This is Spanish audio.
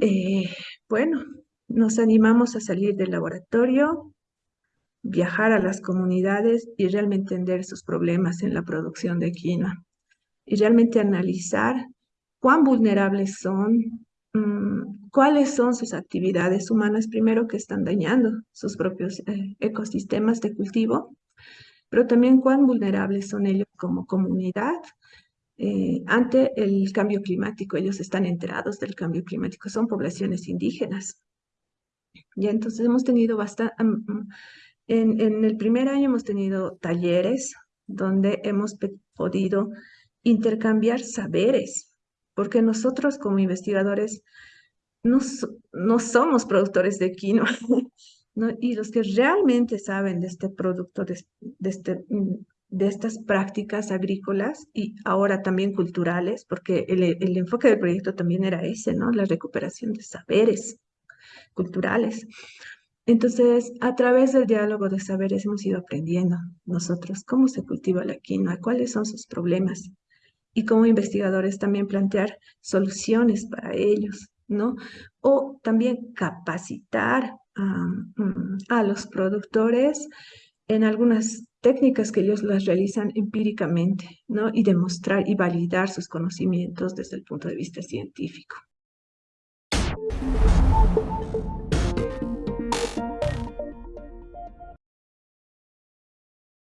eh, bueno, nos animamos a salir del laboratorio, viajar a las comunidades y realmente entender sus problemas en la producción de quinoa y realmente analizar cuán vulnerables son, mm, cuáles son sus actividades humanas primero que están dañando sus propios eh, ecosistemas de cultivo, pero también cuán vulnerables son ellos como comunidad eh, ante el cambio climático. Ellos están enterados del cambio climático, son poblaciones indígenas. Y entonces hemos tenido bastante, en, en el primer año hemos tenido talleres donde hemos podido intercambiar saberes, porque nosotros como investigadores no, no somos productores de quinoa, ¿no? y los que realmente saben de este producto, de, este, de estas prácticas agrícolas y ahora también culturales, porque el, el, enfoque del proyecto también era ese, ¿no? La recuperación de saberes culturales. Entonces, a través del diálogo de saberes hemos ido aprendiendo nosotros cómo se cultiva la quinoa, cuáles son sus problemas, y como investigadores también plantear soluciones para ellos, ¿no? O también capacitar a los productores en algunas técnicas que ellos las realizan empíricamente, ¿no? Y demostrar y validar sus conocimientos desde el punto de vista científico.